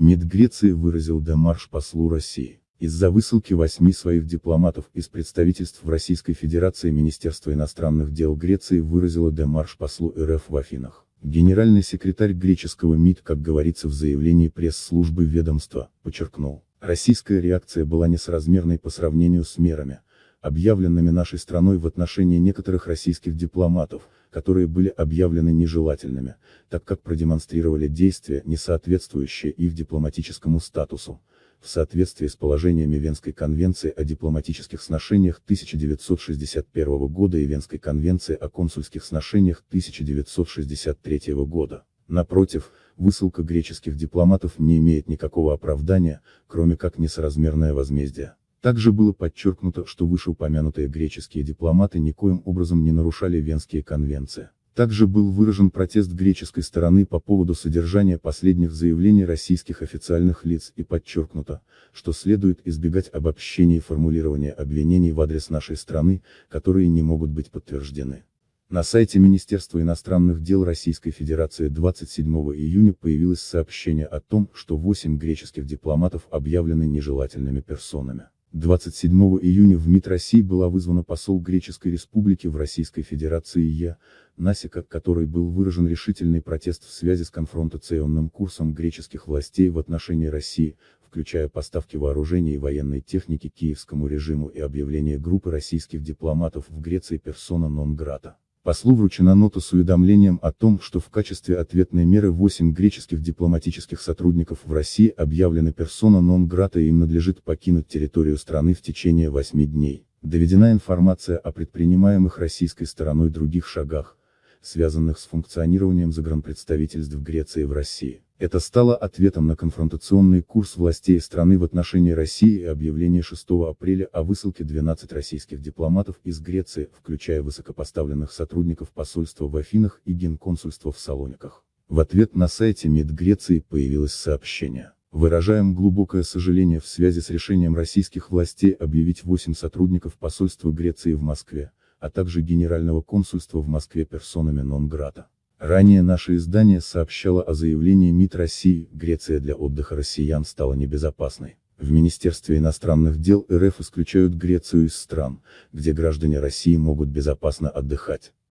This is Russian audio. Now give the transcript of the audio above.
МИД Греции выразил демарш послу России. Из-за высылки восьми своих дипломатов из представительств в Российской Федерации Министерство иностранных дел Греции выразило демарш послу РФ в Афинах. Генеральный секретарь греческого МИД, как говорится в заявлении пресс-службы ведомства, подчеркнул, российская реакция была несоразмерной по сравнению с мерами, объявленными нашей страной в отношении некоторых российских дипломатов, которые были объявлены нежелательными, так как продемонстрировали действия, не соответствующие их дипломатическому статусу, в соответствии с положениями Венской конвенции о дипломатических сношениях 1961 года и Венской конвенции о консульских сношениях 1963 года. Напротив, высылка греческих дипломатов не имеет никакого оправдания, кроме как несоразмерное возмездие. Также было подчеркнуто, что вышеупомянутые греческие дипломаты никоим образом не нарушали Венские конвенции. Также был выражен протест греческой стороны по поводу содержания последних заявлений российских официальных лиц и подчеркнуто, что следует избегать обобщения и формулирования обвинений в адрес нашей страны, которые не могут быть подтверждены. На сайте Министерства иностранных дел Российской Федерации 27 июня появилось сообщение о том, что 8 греческих дипломатов объявлены нежелательными персонами. 27 июня в МИД России была вызвана посол Греческой Республики в Российской Федерации Я, Насика, который был выражен решительный протест в связи с конфронтационным курсом греческих властей в отношении России, включая поставки вооружений и военной техники киевскому режиму и объявление группы российских дипломатов в Греции персона нон-грата. Послу вручена нота с уведомлением о том, что в качестве ответной меры 8 греческих дипломатических сотрудников в России объявлены персона нон-грата и им надлежит покинуть территорию страны в течение 8 дней. Доведена информация о предпринимаемых российской стороной других шагах, связанных с функционированием загранпредставительств Греции в России. Это стало ответом на конфронтационный курс властей страны в отношении России и объявление 6 апреля о высылке 12 российских дипломатов из Греции, включая высокопоставленных сотрудников посольства в Афинах и генконсульства в Салониках. В ответ на сайте МИД Греции появилось сообщение. Выражаем глубокое сожаление в связи с решением российских властей объявить 8 сотрудников посольства Греции в Москве, а также Генерального консульства в Москве персонами нон-грата. Ранее наше издание сообщало о заявлении МИД России, Греция для отдыха россиян стала небезопасной. В Министерстве иностранных дел РФ исключают Грецию из стран, где граждане России могут безопасно отдыхать.